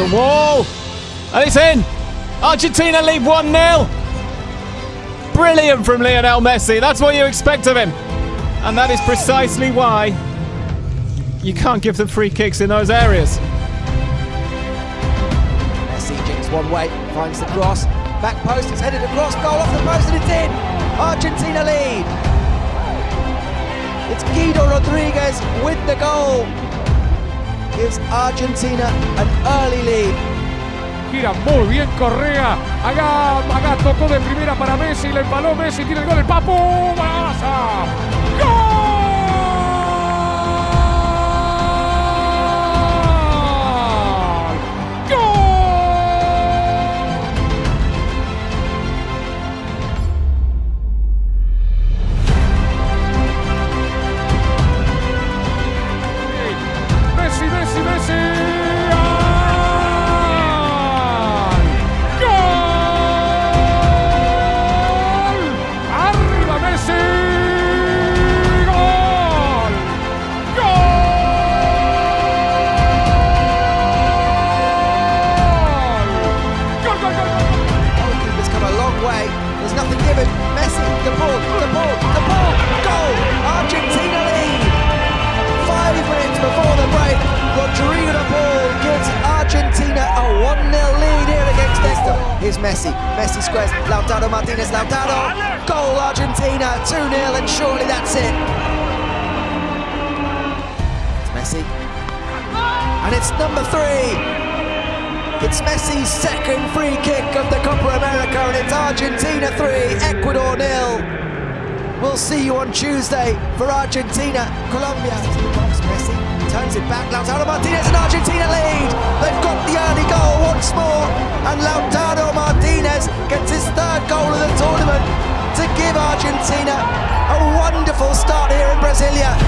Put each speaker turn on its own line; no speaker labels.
And it's in. Argentina lead 1 0. Brilliant from Lionel Messi. That's what you expect of him. And that is precisely why you can't give them free kicks in those areas.
Messi jinks one way, finds the cross. Back post, it's headed across, goal off the post, and it's in. Argentina lead. It's Guido Rodriguez with the goal. Gives Argentina an early lead.
Gira muy bien Correa. Acá, acá tocó de primera para Messi, le empaló Messi, tiene el gol el Papu. ¡Golazo!
There's nothing given. Messi, the ball, the ball, the ball. Goal! Argentina lead. Five minutes before the break, Rodrigo de Paul gives Argentina a 1-0 lead here against Ecuador. Here's Messi. Messi squares. Lautaro Martinez. Lautaro. Goal Argentina. 2-0 and surely that's it. It's Messi. And it's number three. It's Messi's second free kick of the Copa America, and it's Argentina 3, Ecuador nil. We'll see you on Tuesday for Argentina, Colombia. Messi turns it back. Lautaro Martinez and Argentina lead. They've got the early goal once more, and Lautaro Martinez gets his third goal of the tournament to give Argentina a wonderful start here in Brasilia.